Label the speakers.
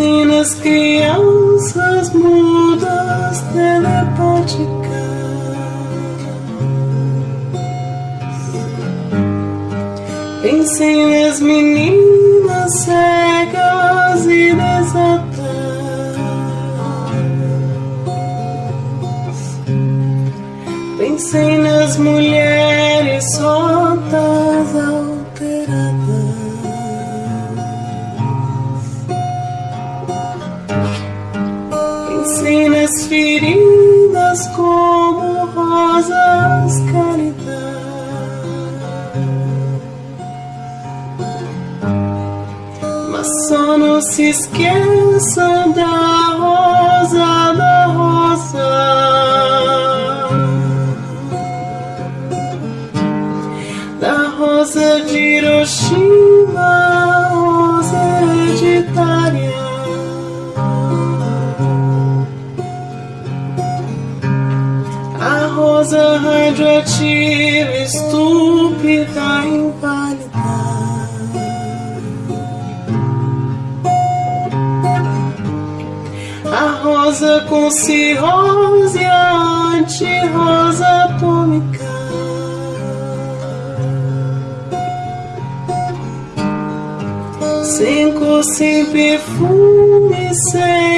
Speaker 1: nas crianças mudas telepáticas. Pensem nas meninas cegas e desatas. Pensem nas mulheres soltas Pensem nas feridas como rosas cálidas. Mas só não se esqueçam da rosa, da rosa. Da rosa de Hiroshima, rosa radioativa, estúpida, inválida. A rosa com cirrose, a anti-rosa atômica. Sem cor, sem perfume, sem